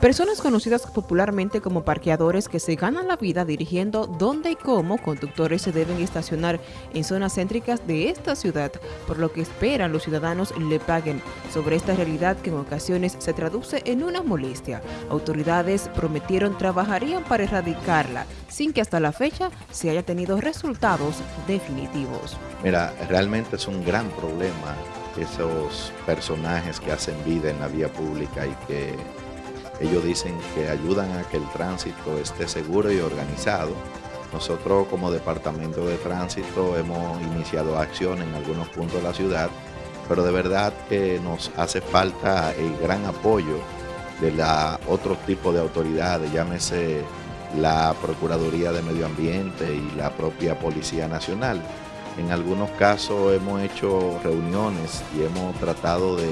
Personas conocidas popularmente como parqueadores que se ganan la vida dirigiendo dónde y cómo conductores se deben estacionar en zonas céntricas de esta ciudad, por lo que esperan los ciudadanos le paguen sobre esta realidad que en ocasiones se traduce en una molestia. Autoridades prometieron trabajarían para erradicarla, sin que hasta la fecha se haya tenido resultados definitivos. Mira, realmente es un gran problema esos personajes que hacen vida en la vía pública y que ellos dicen que ayudan a que el tránsito esté seguro y organizado. Nosotros como Departamento de Tránsito hemos iniciado acción en algunos puntos de la ciudad, pero de verdad que nos hace falta el gran apoyo de la otro tipo de autoridades, llámese la Procuraduría de Medio Ambiente y la propia Policía Nacional. En algunos casos hemos hecho reuniones y hemos tratado de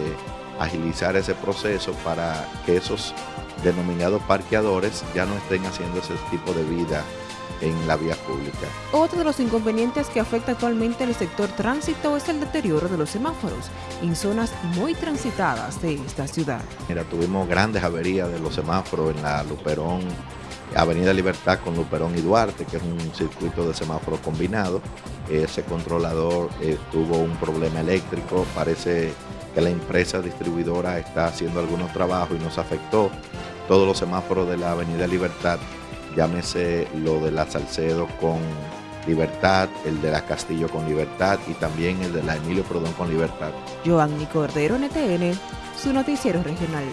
agilizar ese proceso para que esos denominados parqueadores ya no estén haciendo ese tipo de vida en la vía pública. Otro de los inconvenientes que afecta actualmente el sector tránsito es el deterioro de los semáforos en zonas muy transitadas de esta ciudad. Mira, tuvimos grandes averías de los semáforos en la Luperón, Avenida Libertad con Luperón y Duarte, que es un circuito de semáforo combinado. Ese controlador eh, tuvo un problema eléctrico, parece que la empresa distribuidora está haciendo algunos trabajos y nos afectó todos los semáforos de la Avenida Libertad, llámese lo de la Salcedo con Libertad, el de la Castillo con Libertad y también el de la Emilio Prodón con Libertad. Cordero, NTN, su noticiero regional.